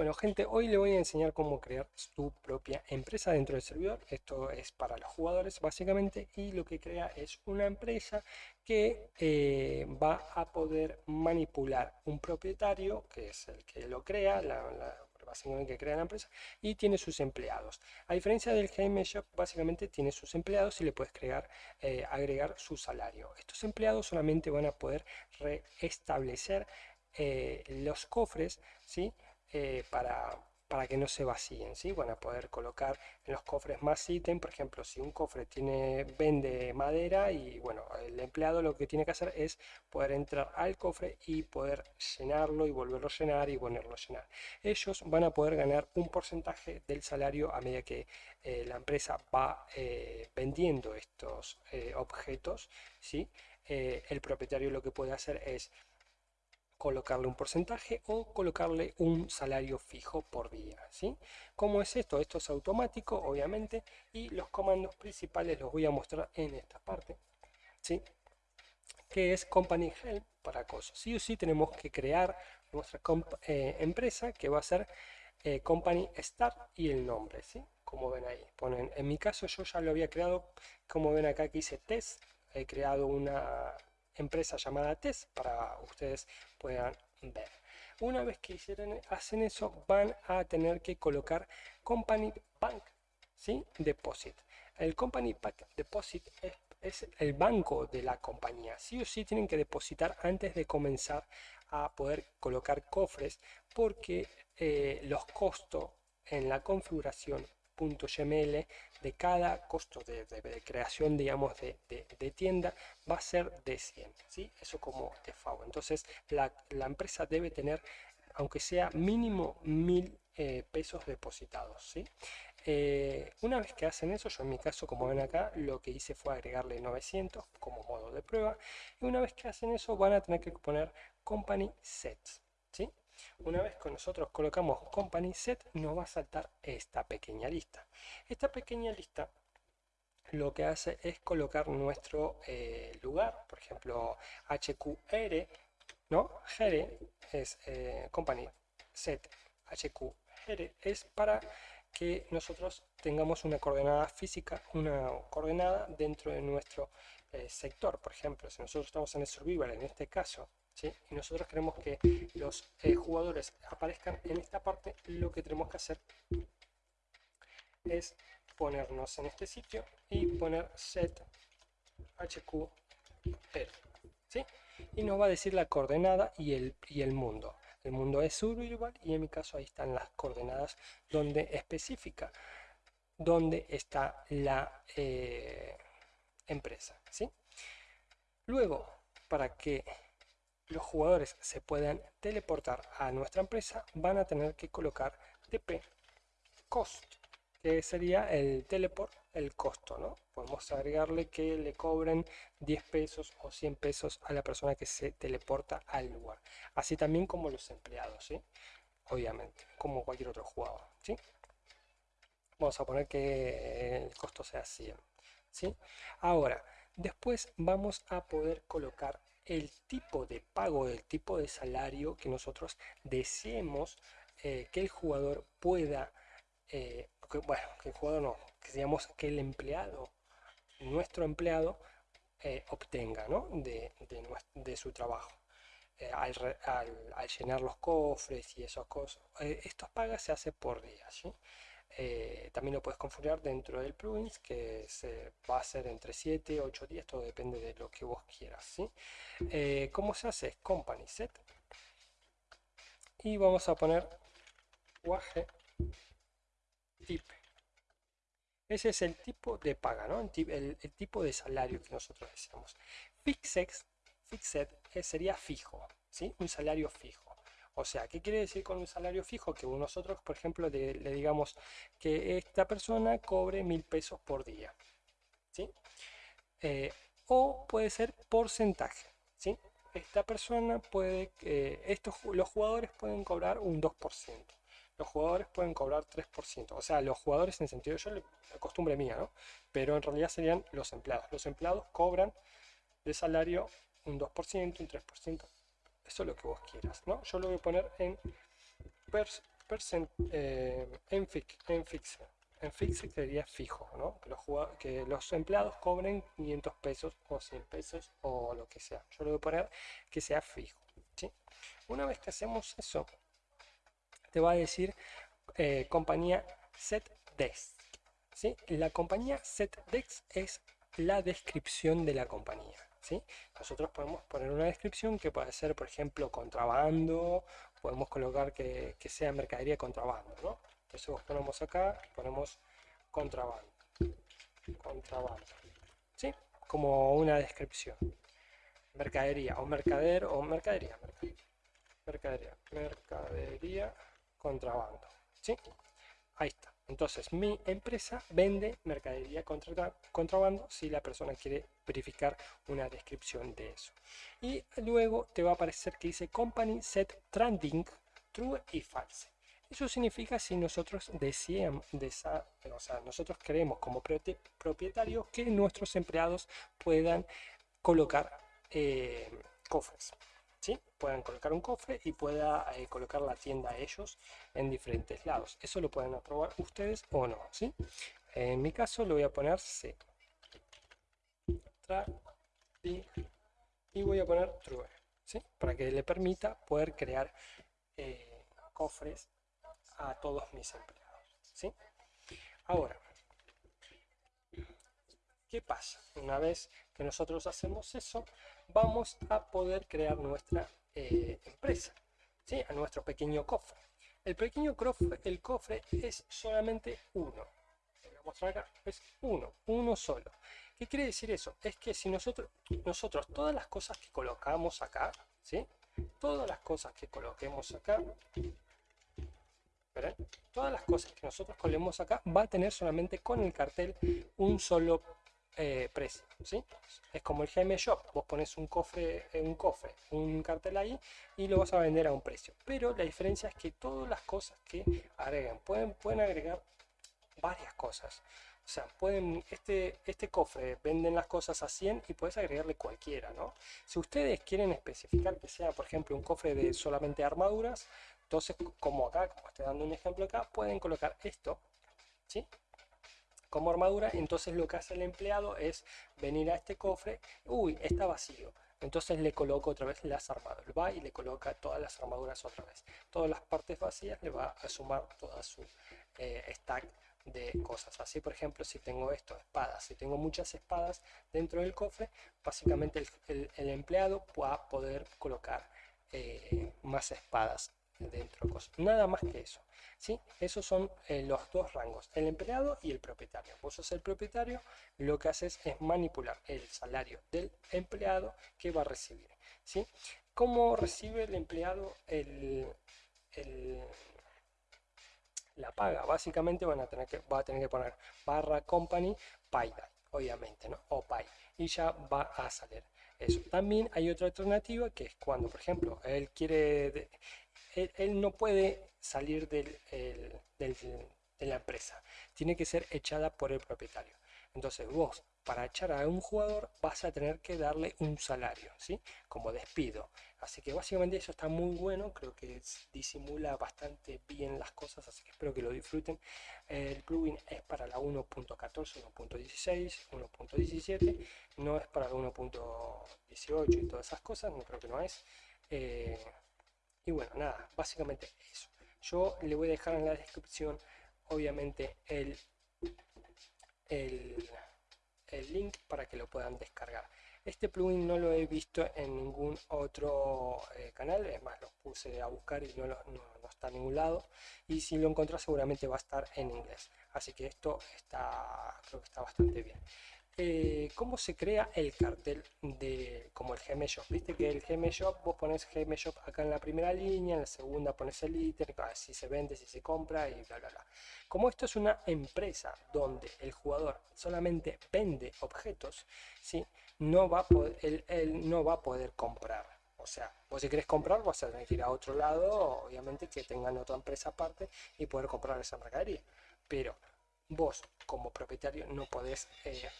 Bueno gente, hoy le voy a enseñar cómo crear su propia empresa dentro del servidor. Esto es para los jugadores básicamente y lo que crea es una empresa que eh, va a poder manipular un propietario, que es el que lo crea, la, básicamente que crea la empresa, y tiene sus empleados. A diferencia del Game Shop, básicamente tiene sus empleados y le puedes crear, eh, agregar su salario. Estos empleados solamente van a poder restablecer eh, los cofres, ¿sí? Eh, para, para que no se vacíen, ¿sí? Van a poder colocar en los cofres más ítems, por ejemplo, si un cofre tiene, vende madera y bueno, el empleado lo que tiene que hacer es poder entrar al cofre y poder llenarlo y volverlo a llenar y ponerlo a llenar. Ellos van a poder ganar un porcentaje del salario a medida que eh, la empresa va eh, vendiendo estos objetos, ¿sí? el propietario lo que puede hacer es colocarle un porcentaje o colocarle un salario fijo por día. ¿sí? ¿Cómo es esto? Esto es automático, obviamente, y los comandos principales los voy a mostrar en esta parte. ¿sí? que es Company Help para cosas. Sí o sí tenemos que crear nuestra eh, empresa que va a ser eh, Company Start y el nombre, ¿sí? Como ven ahí. Ponen, en mi caso yo ya lo había creado, como ven acá que hice test, he creado una empresa llamada test para ustedes puedan ver. Una vez que hacen eso, van a tener que colocar Company Bank ¿sí? Deposit. El Company Bank Deposit es, es, el banco de la compañía. Sí o sí tienen que depositar antes de comenzar a poder colocar cofres porque eh, los costos en la configuración de cada costo de, creación, digamos, de, tienda va a ser de 100, ¿sí? Eso como default. Entonces, la, empresa debe tener, aunque sea mínimo mil eh, pesos depositados, ¿sí? Eh, una vez que hacen eso, yo en mi caso, como ven acá, lo que hice fue agregarle 900 como modo de prueba. Y una vez que hacen eso, van a tener que poner company sets, ¿sí? Una vez que nosotros colocamos Company Set, nos va a saltar esta pequeña lista. Esta pequeña lista lo que hace es colocar nuestro eh, lugar, por ejemplo, HQR, ¿no? GR es eh, Company Set HQR es para que nosotros tengamos una coordenada física, una coordenada dentro de nuestro eh, sector. Por ejemplo, si nosotros estamos en el survival, en este caso, y nosotros queremos que los eh, jugadores aparezcan en esta parte, lo que tenemos que hacer es ponernos en este sitio y poner set hq ¿sí? y nos va a decir la coordenada y el, y el mundo el mundo es igual y en mi caso ahí están las coordenadas donde especifica donde está la eh, empresa ¿sí? luego para que los jugadores se puedan teleportar a nuestra empresa, van a tener que colocar TP cost, que sería el teleport, el costo, ¿no? Podemos agregarle que le cobren 10 pesos o 100 pesos a la persona que se teleporta al lugar. Así también como los empleados, ¿sí? Obviamente, como cualquier otro jugador, ¿sí? Vamos a poner que el costo sea 100, ¿sí? Ahora, después vamos a poder colocar el tipo de pago, el tipo de salario que nosotros deseemos eh, que el jugador pueda, eh, bueno, que el jugador no, que que el empleado, nuestro empleado, eh, obtenga ¿no? de, de, su trabajo. Al, al, llenar los cofres y esas cosas, estos pagas se hace por día. Eh, también lo puedes configurar dentro del plugins que se va a ser entre 7 8 días todo depende de lo que vos quieras ¿sí? Eh, ¿cómo se hace? company set y vamos a poner wage tip ese es el tipo de paga ¿no? el, tipo de salario que nosotros deseamos fixed, fixed eh, sería fijo ¿sí? un salario fijo o sea, ¿qué quiere decir con un salario fijo? Que nosotros, por ejemplo, le, digamos que esta persona cobre mil pesos por día. ¿sí? Eh, o puede ser porcentaje. ¿sí? Esta persona puede, eh, estos, los jugadores pueden cobrar un 2%. Los jugadores pueden cobrar 3%. O sea, los jugadores en sentido, yo la costumbre mía, ¿no? Pero en realidad serían los empleados. Los empleados cobran de salario un 2%, un 3%, eso es lo que vos quieras, ¿no? Yo lo voy a poner en eh, en, fix, en fixe. En fixe sería fijo, ¿no? Que los, que los empleados cobren 500 pesos o 100 pesos o lo que sea. Yo le voy a poner que sea fijo. ¿sí? Una vez que hacemos eso, te va a decir eh, compañía setdesk. ¿sí? La compañía setdesk es la descripción de la compañía. Nosotros podemos poner una descripción que puede ser, por ejemplo, contrabando, podemos colocar que, sea mercadería contrabando, ¿no? Entonces ponemos acá, ponemos contrabando, contrabando, ¿sí? Como una descripción. Mercadería o mercader o mercadería, mercadería, mercadería, contrabando, ¿sí? Ahí está. Entonces, mi empresa vende mercadería contra, contrabando si la persona quiere verificar una descripción de eso. Y luego te va a aparecer que dice Company Set Trending True y False. Eso significa si nosotros deseamos, o sea, nosotros queremos como propietarios que nuestros empleados puedan colocar eh, cofres. ¿Sí? puedan colocar un cofre y pueda eh, colocar la tienda a ellos en diferentes lados. Eso lo pueden aprobar ustedes o no. ¿sí? En mi caso lo voy a poner C. y voy a poner true. ¿sí? Para que le permita poder crear eh, cofres a todos mis empleados. ¿sí? Ahora, ¿qué pasa? Una vez que nosotros hacemos eso, vamos a poder crear nuestra eh, empresa, ¿sí? a nuestro pequeño cofre. El pequeño cofre, el cofre es solamente uno. Voy a mostrar acá, es uno, uno solo. ¿Qué quiere decir eso? Es que si nosotros, nosotros todas las cosas que colocamos acá, ¿sí? todas las cosas que coloquemos acá, todas las cosas que nosotros colemos acá va a tener solamente con el cartel un solo eh, precio, ¿sí? Es como el GM Shop, vos pones un cofre, eh, un cofre, un cartel ahí y lo vas a vender a un precio. Pero la diferencia es que todas las cosas que agregan, pueden, pueden agregar varias cosas. O sea, pueden, este, este cofre venden las cosas a 100 y puedes agregarle cualquiera, ¿no? Si ustedes quieren especificar que sea, por ejemplo, un cofre de solamente armaduras, entonces, como acá, como estoy dando un ejemplo acá, pueden colocar esto, ¿sí? Como armadura, entonces lo que hace el empleado es venir a este cofre, uy, está vacío, entonces le coloco otra vez las armaduras, va y le coloca todas las armaduras otra vez, todas las partes vacías le va a sumar toda su eh, stack de cosas, así por ejemplo si tengo esto, espadas, si tengo muchas espadas dentro del cofre, básicamente el, empleado va a poder colocar eh, más espadas dentro nada más que eso ¿sí? esos son eh, los dos rangos el empleado y el propietario vos sos el propietario lo que haces es manipular el salario del empleado que va a recibir ¿sí? ¿cómo recibe el empleado el, la paga? básicamente van a tener que, va a tener que poner barra company pay obviamente ¿no? o pay y ya va a salir eso. También hay otra alternativa que es cuando, por ejemplo, él quiere él, no puede salir del, de la empresa. Tiene que ser echada por el propietario. Entonces vos, para echar a un jugador, vas a tener que darle un salario, ¿sí? Como despido. Así que básicamente eso está muy bueno, creo que disimula bastante bien las cosas, así que espero que lo disfruten. El plugin es para la 1.14, 1.16, 1.17, no es para la 1.18 y todas esas cosas, no creo que no es. Eh, y bueno, nada, básicamente eso. Yo le voy a dejar en la descripción, obviamente, el, el, link para que lo puedan descargar. Este plugin no lo he visto en ningún otro eh, canal, es más, lo puse a buscar y no, no, está en ningún lado. Y si lo encontrás seguramente va a estar en inglés. Así que esto está, creo que está bastante bien. Eh, cómo se crea el cartel de como el Gmail Viste que el Gmail vos pones Gmail acá en la primera línea, en la segunda pones el ítem, si se vende, si se compra y bla bla bla. Como esto es una empresa donde el jugador solamente vende objetos, ¿sí? no va a poder, él, no va a poder comprar. O sea, vos si querés comprar vas a tener que ir a otro lado, obviamente que tengan otra empresa aparte y poder comprar esa mercadería. Pero vos como propietario no podés eh,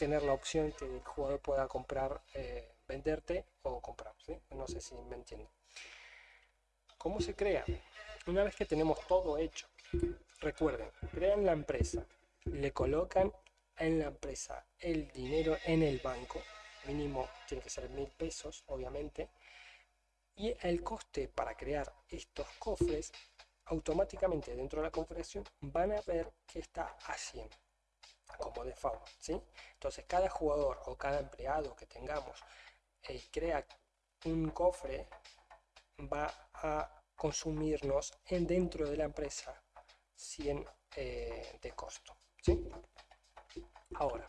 tener la opción que el jugador pueda comprar, eh, venderte o comprar. No sé si me entiendo. ¿Cómo se crea? una vez que tenemos todo hecho, recuerden, crean la empresa, le colocan en la empresa el dinero en el banco, mínimo tiene que ser mil pesos, obviamente, y el coste para crear estos cofres, automáticamente dentro de la configuración van a ver que está haciendo como default, ¿sí? Entonces cada jugador o cada empleado que tengamos eh, crea un cofre va a consumirnos en dentro de la empresa 100 eh, de costo. ¿sí? Ahora,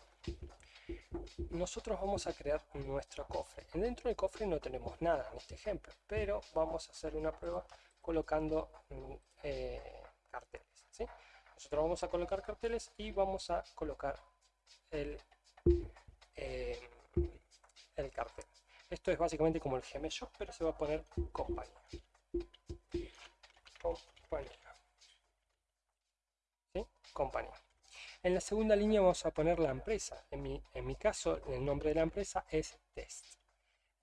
nosotros vamos a crear nuestro cofre. Dentro del cofre no tenemos nada en este ejemplo, pero vamos a hacer una prueba colocando mm, eh, carteles. ¿sí? Nosotros vamos a colocar carteles y vamos a colocar el, eh, el cartel. Esto es básicamente como el Shop, pero se va a poner compañía. Compañía. ¿Sí? Compañía. En la segunda línea vamos a poner la empresa. En mi, en mi caso, el nombre de la empresa es Test.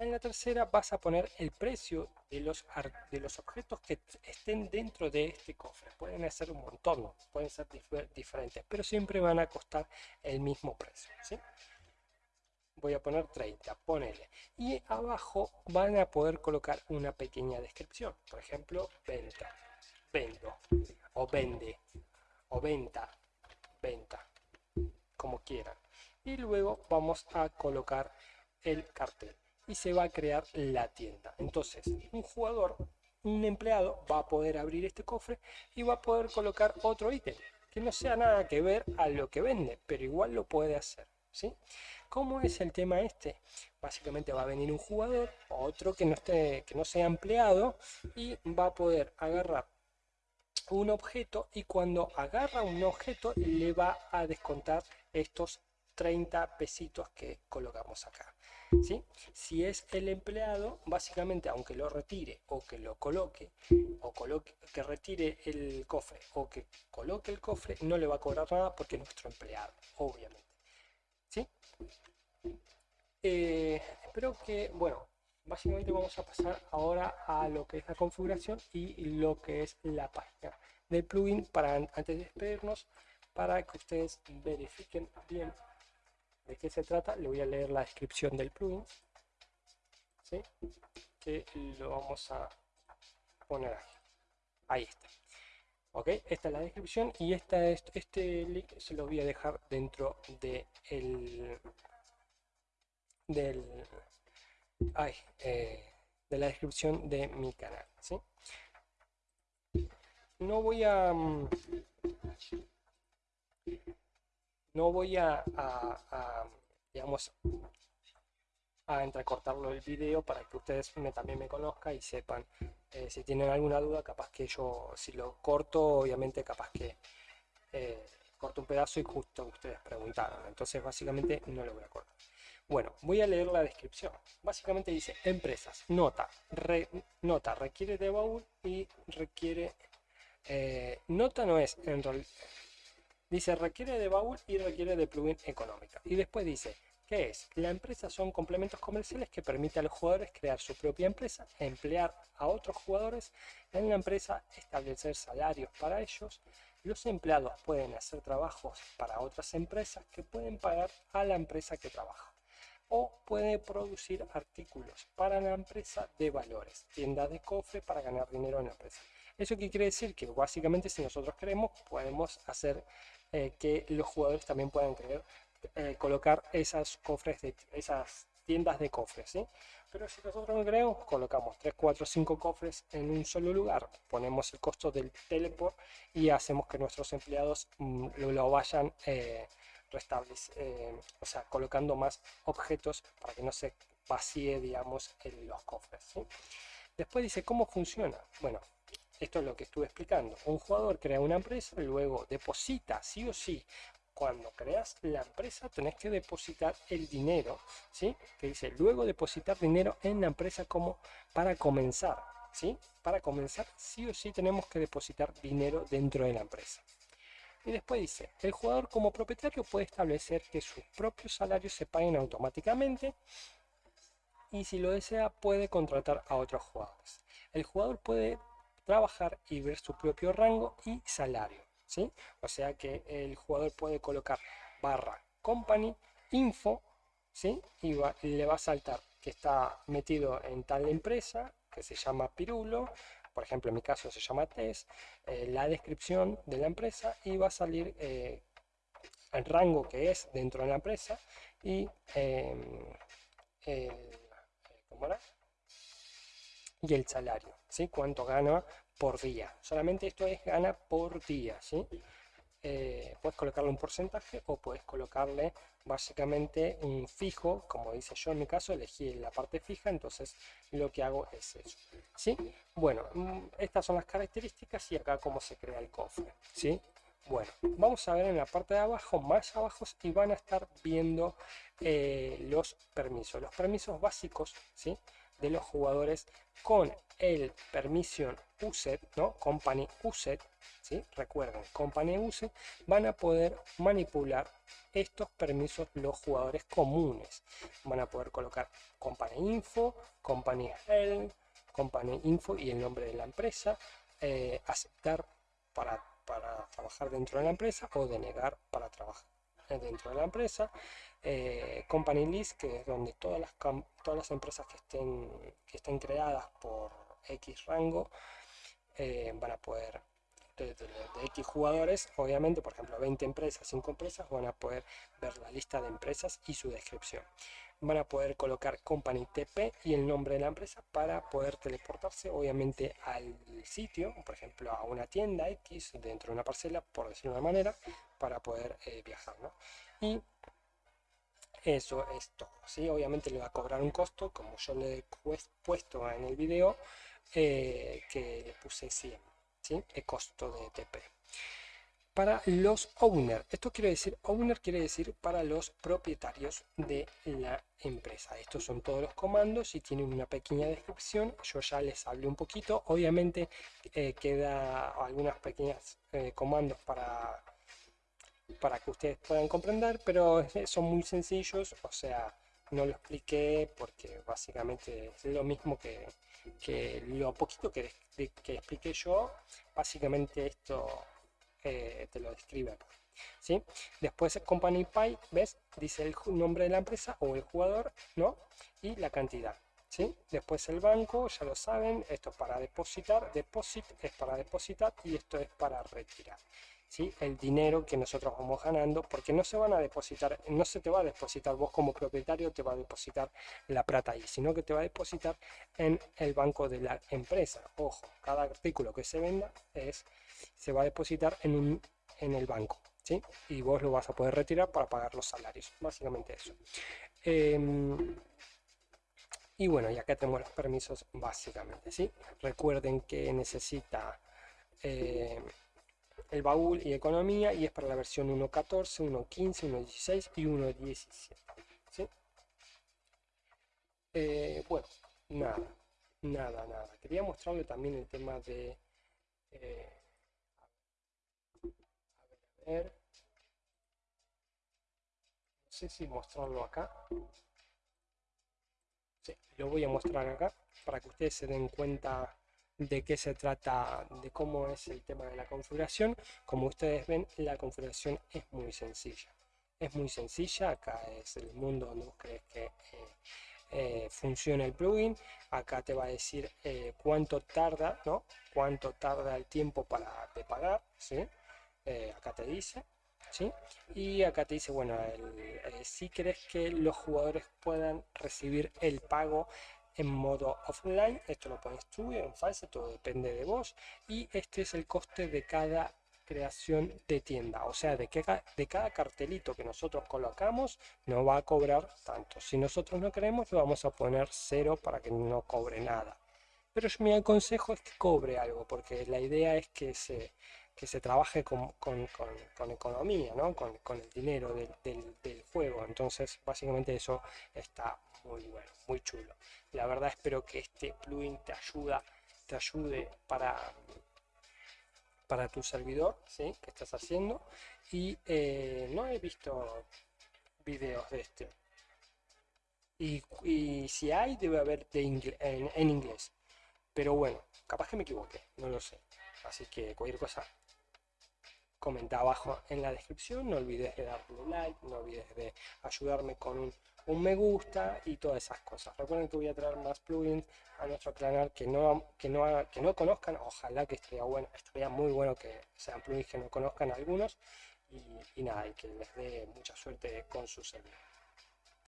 En la tercera vas a poner el precio de los, de los objetos que estén dentro de este cofre. Pueden ser un montón, pueden ser diferentes, pero siempre van a costar el mismo precio. voy a poner 30, ponele. Y abajo van a poder colocar una pequeña descripción. Por ejemplo, venta, vendo, o vende, o venta, venta, como quieran. Y luego vamos a colocar el cartel y se va a crear la tienda. Entonces, un jugador, un empleado va a poder abrir este cofre y va a poder colocar otro ítem que no sea nada que ver a lo que vende, pero igual lo puede hacer. ¿sí? ¿Cómo es el tema este? Básicamente va a venir un jugador, otro que no, esté, que no sea empleado, y va a poder agarrar un objeto y cuando agarra un objeto le va a descontar estos 30 pesitos que colocamos acá. ¿sí? Si es el empleado, básicamente aunque lo retire o que lo coloque, o coloque, que retire el cofre o que coloque el cofre, no le va a cobrar nada porque es nuestro empleado, obviamente. ¿sí? Eh, espero que, bueno, básicamente vamos a pasar ahora a lo que es la configuración y lo que es la página del plugin para antes de despedirnos para que ustedes verifiquen bien de qué se trata le voy a leer la descripción del plugin ¿sí? que lo vamos a poner aquí ahí está ok esta es la descripción y esta es, este link se lo voy a dejar dentro de el del ay, eh, de la descripción de mi canal ¿sí? no voy a mm, no voy a, digamos a entrecortarlo el video para que ustedes me, también me conozcan y sepan eh, si tienen alguna duda, capaz que yo, si lo corto, obviamente capaz que eh, corto un pedazo y justo ustedes preguntaron. Entonces básicamente no lo voy a cortar. Bueno, voy a leer la descripción. Básicamente dice, empresas, nota, nota, requiere de baúl y requiere... Eh, nota no es, en realidad, dice requiere de baúl y requiere de plugin económica. Y después dice, ¿Qué es? La empresa son complementos comerciales que permiten a los jugadores crear su propia empresa, emplear a otros jugadores en la empresa, establecer salarios para ellos. Los empleados pueden hacer trabajos para otras empresas que pueden pagar a la empresa que trabaja. O puede producir artículos para la empresa de valores, tiendas de cofre para ganar dinero en la empresa. ¿Eso qué quiere decir? Que básicamente si nosotros queremos podemos hacer eh, que los jugadores también puedan crear eh, colocar esas cofres de esas tiendas de cofres ¿sí? pero si nosotros no queremos colocamos 3 4 5 cofres en un solo lugar ponemos el costo del teleport y hacemos que nuestros empleados mm, lo, vayan eh, eh, o sea colocando más objetos para que no se vacíe digamos en los cofres después dice cómo funciona bueno esto es lo que estuve explicando. Un jugador crea una empresa, luego deposita sí o sí cuando creas la empresa tenés que depositar el dinero, ¿sí? Que dice, luego depositar dinero en la empresa como para comenzar, ¿sí? Para comenzar, sí o sí tenemos que depositar dinero dentro de la empresa. Y después dice, el jugador como propietario puede establecer que sus propios salarios se paguen automáticamente y si lo desea puede contratar a otros jugadores. El jugador puede trabajar y ver su propio rango y salario. ¿sí? O sea que el jugador puede colocar barra company, info, ¿sí? y, le va a saltar que está metido en tal empresa que se llama Pirulo, por ejemplo en mi caso se llama TES, eh, la descripción de la empresa y va a salir eh, el rango que es dentro de la empresa y em, el, y el salario, ¿sí? cuánto gana por día. Solamente esto es gana por día, ¿sí? Eh, puedes colocarle un porcentaje o puedes colocarle básicamente un fijo, como dice yo en mi caso, elegí la parte fija, entonces lo que hago es eso. ¿sí? Bueno, mm, estas son las características y acá cómo se crea el cofre. ¿sí? Bueno, vamos a ver en la parte de abajo, más abajo, y van a estar viendo eh, los permisos. Los permisos básicos, ¿sí? De los jugadores con el permission uset, ¿no? Company uset, ¿sí? Recuerden, company uset, van a poder manipular estos permisos los jugadores comunes. Van a poder colocar company info, company help, company info y el nombre de la empresa, eh, aceptar para, para trabajar dentro de la empresa o denegar para trabajar dentro de la empresa, eh, company List, que es donde todas las, todas empresas que estén, que estén creadas por X rango eh, van a poder, de, X jugadores, obviamente, por ejemplo, 20 empresas, 5 empresas, van a poder ver la lista de empresas y su descripción. Van a poder colocar company TP y el nombre de la empresa para poder teleportarse, obviamente, al sitio, por ejemplo, a una tienda X dentro de una parcela, por decirlo de una manera, para poder eh, viajar. ¿no? Y eso es todo. ¿sí? Obviamente le va a cobrar un costo, como yo le he puesto en el video, eh, que le puse 100, ¿sí? el costo de TP. Para los owner, esto quiere decir, owner quiere decir para los propietarios de la empresa. Estos son todos los comandos y tienen una pequeña descripción. Yo ya les hablé un poquito. Obviamente eh, queda algunas pequeñas eh, comandos para para que ustedes puedan comprender, pero son muy sencillos, o sea, no lo expliqué porque básicamente es lo mismo que, que lo poquito que, que, expliqué yo, básicamente esto eh, te lo describe. ¿sí? Después Company Pay, ¿ves? Dice el nombre de la empresa o el jugador, ¿no? Y la cantidad. ¿Sí? Después el banco, ya lo saben, esto es para depositar, deposit es para depositar y esto es para retirar el dinero que nosotros vamos ganando, porque no se van a depositar, no se te va a depositar vos como propietario, te va a depositar la plata ahí, sino que te va a depositar en el banco de la empresa. Ojo, cada artículo que se venda es, se va a depositar en, un, en el banco, ¿sí? Y vos lo vas a poder retirar para pagar los salarios, básicamente eso. Em, y bueno, y acá tenemos los permisos básicamente, ¿sí? Recuerden que necesita... Eh, el baúl y economía y es para la versión 1.14, 1.15, 1.16 y 1.17. ¿sí? Eh, bueno, nada, nada, nada. Quería mostrarle también el tema de... Eh, a ver, No sé si mostrarlo acá. Sí, lo voy a mostrar acá para que ustedes se den cuenta de qué se trata, de cómo es el tema de la configuración. Como ustedes ven, la configuración es muy sencilla. Es muy sencilla, acá es el mundo donde vos crees que eh, eh, funciona el plugin. Acá te va a decir eh, cuánto tarda, ¿no? Cuánto tarda el tiempo para de pagar, ¿sí? acá te dice, ¿sí? Y acá te dice, bueno, si crees que los jugadores puedan recibir el pago en modo offline, esto lo pones tú en fase, todo depende de vos. Y este es el coste de cada creación de tienda, o sea, de, que, de cada cartelito que nosotros colocamos no va a cobrar tanto, si nosotros no queremos lo vamos a poner cero para que no cobre nada, pero mi consejo es que cobre algo, porque la idea es que se, que se trabaje con, con, con, economía, ¿no? con, el dinero del, del juego, entonces básicamente eso está muy bueno, muy chulo. La verdad espero que este plugin te ayuda, te ayude para, para tu servidor ¿sí? que estás haciendo. Y eh, no he visto videos de este. Y, si hay, debe haber de en, inglés. Pero bueno, capaz que me equivoqué, no lo sé. Así que cualquier cosa comenta abajo en la descripción. No olvides de darle like, no olvides de ayudarme con un, me gusta y todas esas cosas. Recuerden que voy a traer más plugins a nuestro canal que no, que no, que no conozcan. Ojalá que estaría bueno, estaría muy bueno que sean plugins que no conozcan algunos. Y, nada, y que les dé mucha suerte con su servidor.